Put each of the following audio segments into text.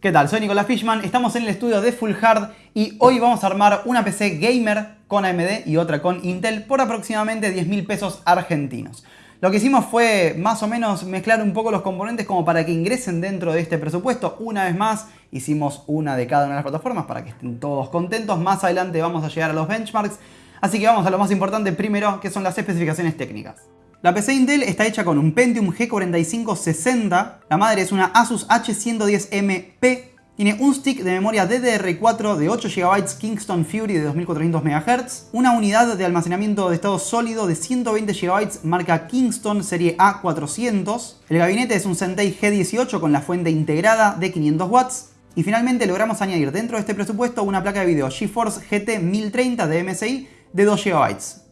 ¿Qué tal? Soy Nicolás Fishman, estamos en el estudio de Full Hard y hoy vamos a armar una PC gamer con AMD y otra con Intel por aproximadamente 10 mil pesos argentinos. Lo que hicimos fue más o menos mezclar un poco los componentes como para que ingresen dentro de este presupuesto. Una vez más hicimos una de cada una de las plataformas para que estén todos contentos. Más adelante vamos a llegar a los benchmarks. Así que vamos a lo más importante primero, que son las especificaciones técnicas. La PC Intel está hecha con un Pentium G4560, la madre es una Asus H110MP, tiene un stick de memoria DDR4 de 8 GB Kingston Fury de 2400 MHz, una unidad de almacenamiento de estado sólido de 120 GB marca Kingston serie A400, el gabinete es un Zentai G18 con la fuente integrada de 500 watts, y finalmente logramos añadir dentro de este presupuesto una placa de video GeForce GT 1030 de MSI de 2 GB.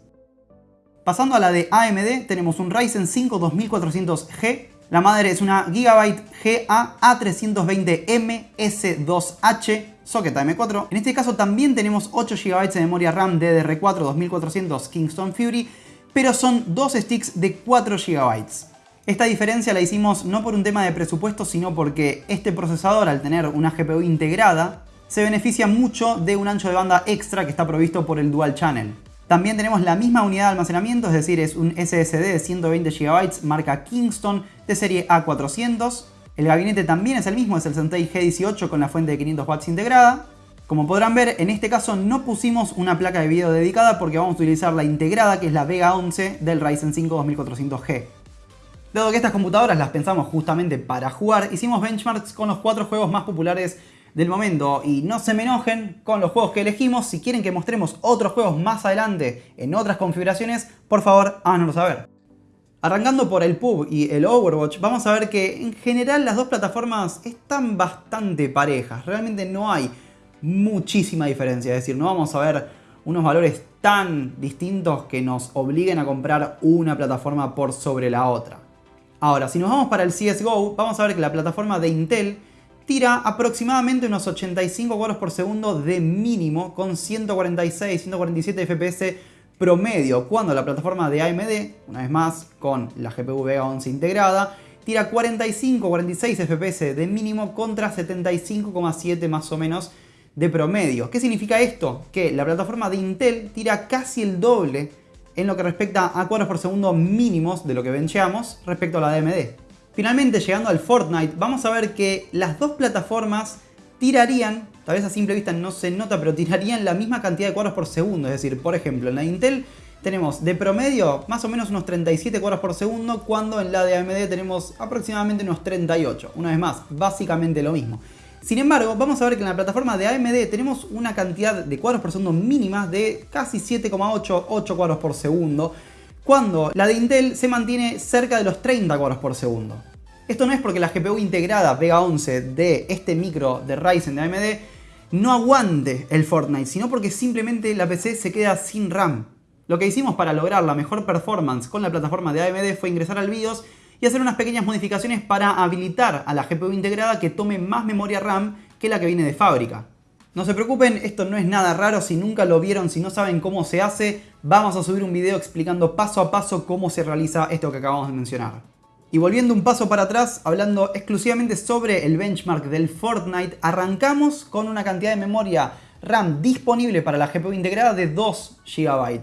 Pasando a la de AMD, tenemos un Ryzen 5 2400G. La madre es una Gigabyte GA A320M S2H socket M4. En este caso también tenemos 8 GB de memoria RAM DDR4 2400 Kingston Fury, pero son dos sticks de 4 GB. Esta diferencia la hicimos no por un tema de presupuesto, sino porque este procesador, al tener una GPU integrada, se beneficia mucho de un ancho de banda extra que está provisto por el Dual Channel. También tenemos la misma unidad de almacenamiento, es decir, es un SSD de 120 GB marca Kingston de serie A400. El gabinete también es el mismo, es el Zentai G18 con la fuente de 500 watts integrada. Como podrán ver, en este caso no pusimos una placa de video dedicada porque vamos a utilizar la integrada que es la Vega 11 del Ryzen 5 2400G. Dado que estas computadoras las pensamos justamente para jugar, hicimos benchmarks con los cuatro juegos más populares del momento y no se me enojen con los juegos que elegimos. Si quieren que mostremos otros juegos más adelante en otras configuraciones, por favor háganoslo saber. Arrancando por el PUB y el Overwatch, vamos a ver que en general las dos plataformas están bastante parejas. Realmente no hay muchísima diferencia, es decir, no vamos a ver unos valores tan distintos que nos obliguen a comprar una plataforma por sobre la otra. Ahora, si nos vamos para el CSGO, vamos a ver que la plataforma de Intel tira aproximadamente unos 85 cuadros por segundo de mínimo con 146, 147 FPS promedio, cuando la plataforma de AMD, una vez más con la GPU Vega 11 integrada, tira 45, 46 FPS de mínimo contra 75,7 más o menos de promedio. ¿Qué significa esto? Que la plataforma de Intel tira casi el doble en lo que respecta a cuadros por segundo mínimos de lo que bencheamos respecto a la de AMD. Finalmente, llegando al Fortnite, vamos a ver que las dos plataformas tirarían, tal vez a simple vista no se nota, pero tirarían la misma cantidad de cuadros por segundo. Es decir, por ejemplo, en la Intel tenemos de promedio más o menos unos 37 cuadros por segundo, cuando en la de AMD tenemos aproximadamente unos 38. Una vez más, básicamente lo mismo. Sin embargo, vamos a ver que en la plataforma de AMD tenemos una cantidad de cuadros por segundo mínima de casi 7,8, 8 cuadros por segundo, cuando la de Intel se mantiene cerca de los 30 cuadros por segundo. Esto no es porque la GPU integrada Vega 11 de este micro de Ryzen de AMD no aguante el Fortnite, sino porque simplemente la PC se queda sin RAM. Lo que hicimos para lograr la mejor performance con la plataforma de AMD fue ingresar al BIOS y hacer unas pequeñas modificaciones para habilitar a la GPU integrada que tome más memoria RAM que la que viene de fábrica. No se preocupen, esto no es nada raro, si nunca lo vieron, si no saben cómo se hace, vamos a subir un video explicando paso a paso cómo se realiza esto que acabamos de mencionar. Y volviendo un paso para atrás, hablando exclusivamente sobre el benchmark del Fortnite, arrancamos con una cantidad de memoria RAM disponible para la GPU integrada de 2 GB.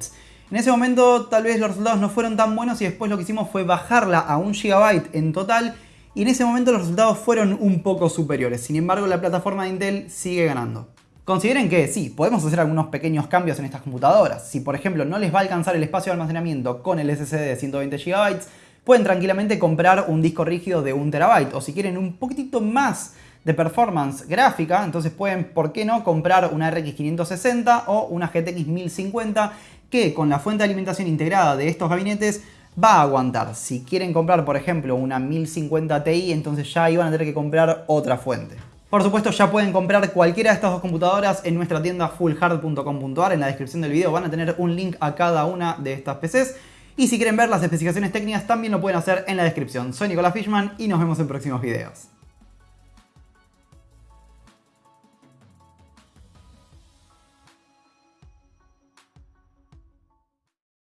En ese momento tal vez los resultados no fueron tan buenos y después lo que hicimos fue bajarla a 1 GB en total y en ese momento los resultados fueron un poco superiores. Sin embargo, la plataforma de Intel sigue ganando. Consideren que sí, podemos hacer algunos pequeños cambios en estas computadoras. Si por ejemplo no les va a alcanzar el espacio de almacenamiento con el SSD de 120 GB, pueden tranquilamente comprar un disco rígido de 1 TB. O si quieren un poquitito más de performance gráfica, entonces pueden, ¿por qué no?, comprar una RX 560 o una GTX 1050 que con la fuente de alimentación integrada de estos gabinetes va a aguantar. Si quieren comprar, por ejemplo, una 1050 Ti, entonces ya iban a tener que comprar otra fuente. Por supuesto ya pueden comprar cualquiera de estas dos computadoras en nuestra tienda fullhard.com.ar. En la descripción del video van a tener un link a cada una de estas PCs. Y si quieren ver las especificaciones técnicas también lo pueden hacer en la descripción. Soy Nicolás Fishman y nos vemos en próximos videos.